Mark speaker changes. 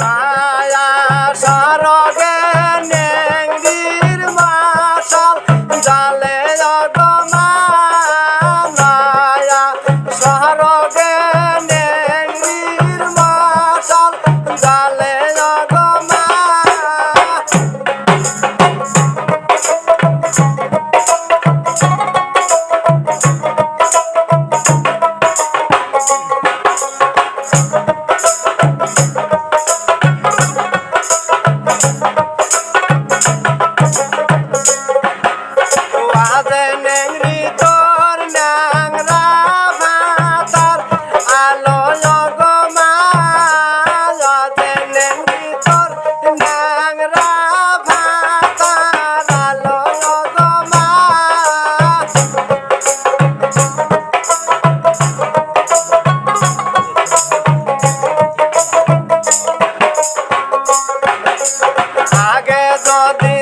Speaker 1: মায়া সরগে আগে